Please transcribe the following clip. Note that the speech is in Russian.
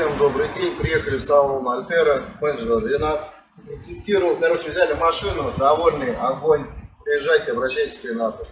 Всем добрый день. Приехали в салон Альтера. Менеджер Ренат. Инструктировал. Короче, взяли машину. Довольный. Огонь. Приезжайте, обращайтесь к Ренату.